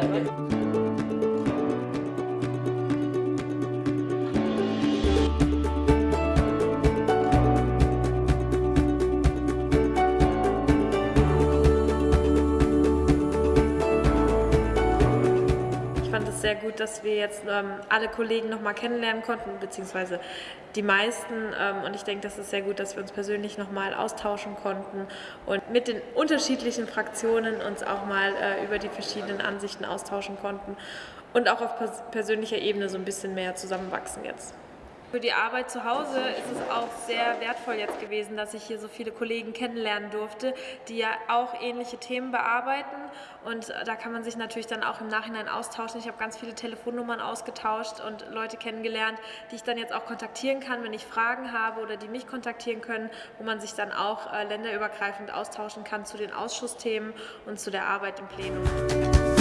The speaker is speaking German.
Thank you. Sehr gut, dass wir jetzt ähm, alle Kollegen nochmal kennenlernen konnten, beziehungsweise die meisten. Ähm, und ich denke, das ist sehr gut, dass wir uns persönlich nochmal austauschen konnten und mit den unterschiedlichen Fraktionen uns auch mal äh, über die verschiedenen Ansichten austauschen konnten und auch auf pers persönlicher Ebene so ein bisschen mehr zusammenwachsen jetzt. Für die Arbeit zu Hause ist es auch sehr wertvoll jetzt gewesen, dass ich hier so viele Kollegen kennenlernen durfte, die ja auch ähnliche Themen bearbeiten. Und da kann man sich natürlich dann auch im Nachhinein austauschen. Ich habe ganz viele Telefonnummern ausgetauscht und Leute kennengelernt, die ich dann jetzt auch kontaktieren kann, wenn ich Fragen habe oder die mich kontaktieren können, wo man sich dann auch äh, länderübergreifend austauschen kann zu den Ausschussthemen und zu der Arbeit im Plenum.